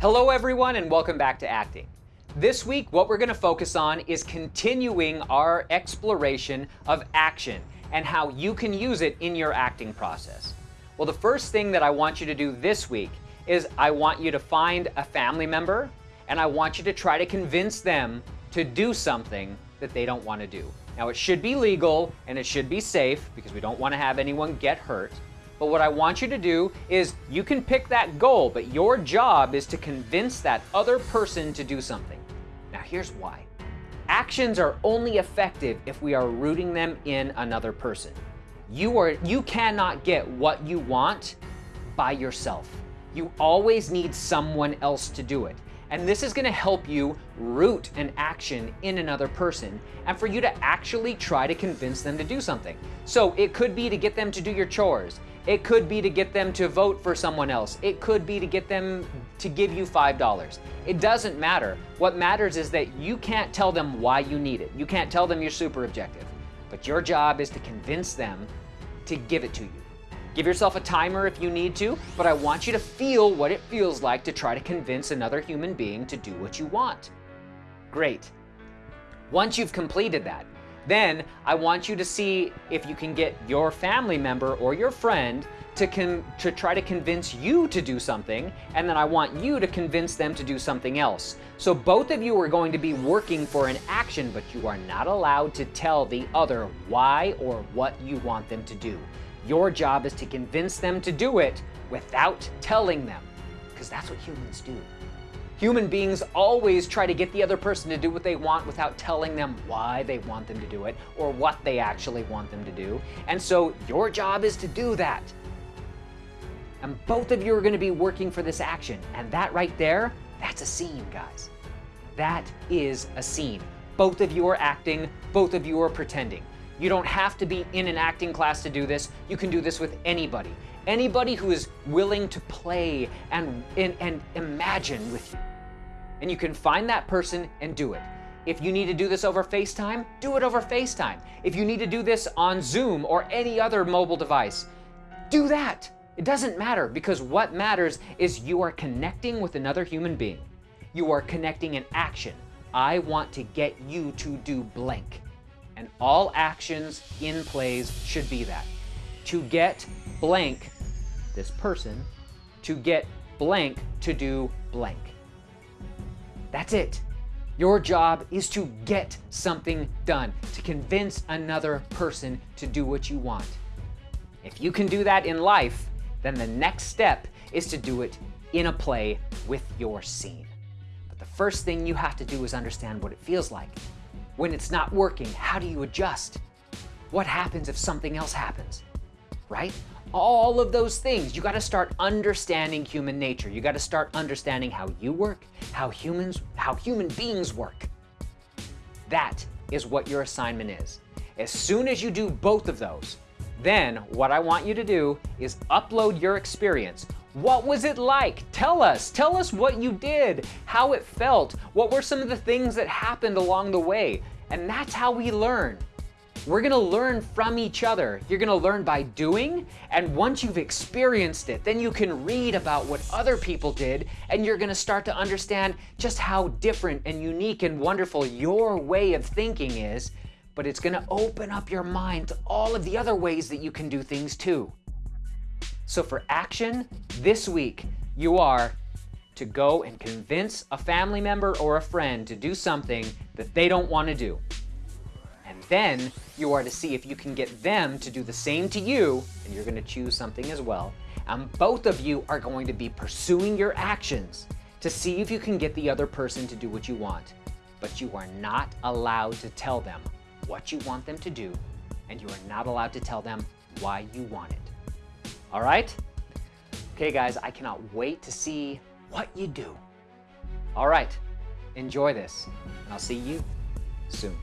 Hello everyone and welcome back to acting. This week what we're going to focus on is continuing our exploration of action and how you can use it in your acting process. Well the first thing that I want you to do this week is I want you to find a family member and I want you to try to convince them to do something that they don't want to do. Now it should be legal and it should be safe because we don't want to have anyone get hurt. But what I want you to do is you can pick that goal, but your job is to convince that other person to do something. Now here's why. Actions are only effective if we are rooting them in another person. You, are, you cannot get what you want by yourself. You always need someone else to do it. And this is gonna help you root an action in another person and for you to actually try to convince them to do something. So it could be to get them to do your chores. It could be to get them to vote for someone else. It could be to get them to give you $5. It doesn't matter. What matters is that you can't tell them why you need it. You can't tell them your super objective. But your job is to convince them to give it to you. Give yourself a timer if you need to, but I want you to feel what it feels like to try to convince another human being to do what you want. Great. Once you've completed that, then I want you to see if you can get your family member or your friend to, to try to convince you to do something, and then I want you to convince them to do something else. So both of you are going to be working for an action, but you are not allowed to tell the other why or what you want them to do. Your job is to convince them to do it without telling them, because that's what humans do. Human beings always try to get the other person to do what they want without telling them why they want them to do it or what they actually want them to do. And so your job is to do that. And both of you are going to be working for this action. And that right there, that's a scene, guys. That is a scene. Both of you are acting, both of you are pretending. You don't have to be in an acting class to do this. You can do this with anybody. Anybody who is willing to play and, and, and imagine with you. And you can find that person and do it. If you need to do this over FaceTime, do it over FaceTime. If you need to do this on Zoom or any other mobile device, do that. It doesn't matter because what matters is you are connecting with another human being. You are connecting an action. I want to get you to do blank. And all actions in plays should be that. To get blank, this person, to get blank to do blank. That's it. Your job is to get something done, to convince another person to do what you want. If you can do that in life, then the next step is to do it in a play with your scene. But the first thing you have to do is understand what it feels like. When it's not working, how do you adjust? What happens if something else happens? Right? all of those things. You got to start understanding human nature. You got to start understanding how you work, how humans, how human beings work. That is what your assignment is. As soon as you do both of those, then what I want you to do is upload your experience. What was it like? Tell us. Tell us what you did, how it felt, what were some of the things that happened along the way. And that's how we learn. We're gonna learn from each other. You're gonna learn by doing, and once you've experienced it, then you can read about what other people did, and you're gonna start to understand just how different and unique and wonderful your way of thinking is, but it's gonna open up your mind to all of the other ways that you can do things too. So for action, this week, you are to go and convince a family member or a friend to do something that they don't want to do. And then you are to see if you can get them to do the same to you, and you're gonna choose something as well. And both of you are going to be pursuing your actions to see if you can get the other person to do what you want. But you are not allowed to tell them what you want them to do, and you are not allowed to tell them why you want it. All right? Okay, guys, I cannot wait to see what you do. All right, enjoy this, and I'll see you soon.